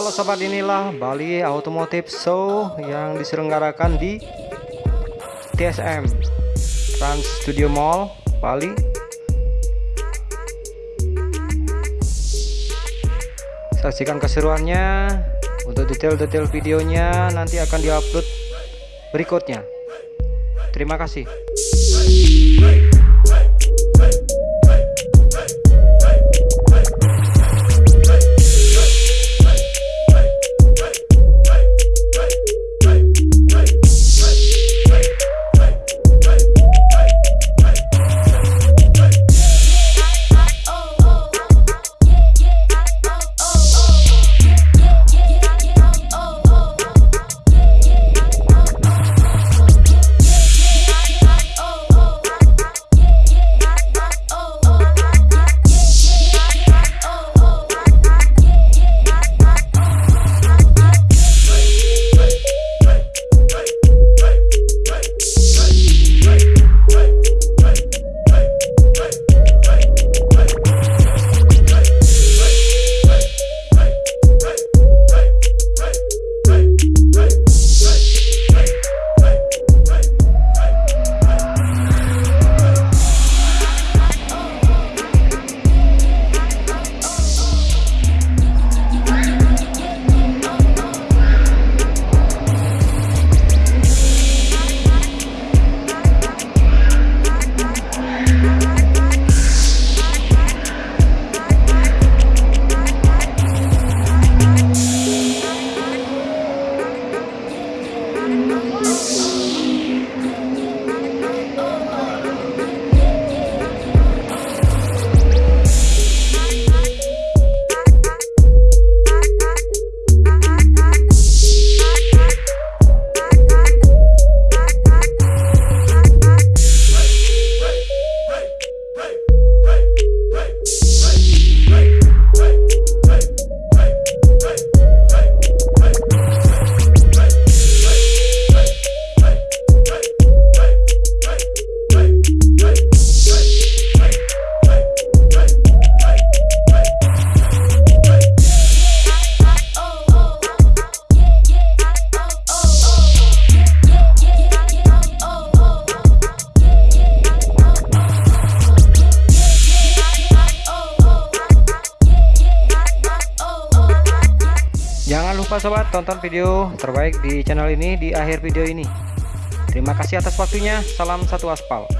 Halo sobat inilah Bali Automotive Show yang diselenggarakan di TSM Trans Studio Mall Bali. Saksikan keseruannya Untuk detail-detail videonya nanti akan diupload berikutnya. Terima kasih Jangan lupa sobat tonton video terbaik di channel ini di akhir video ini. Terima kasih atas waktunya. Salam satu aspal.